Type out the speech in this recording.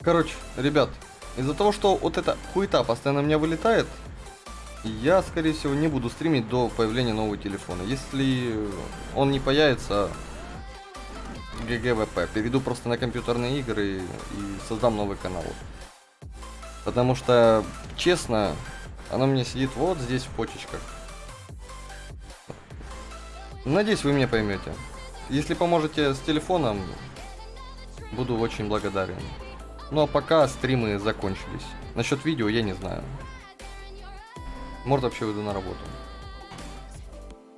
Короче, ребят, из-за того, что вот эта хуета постоянно у меня вылетает, я, скорее всего, не буду стримить до появления нового телефона. Если он не появится, GG WP, перейду просто на компьютерные игры и создам новый канал. Потому что, честно, она мне сидит вот здесь в почечках. Надеюсь, вы меня поймете. Если поможете с телефоном, буду очень благодарен. Ну а пока стримы закончились. Насчет видео я не знаю. Может вообще выйду на работу.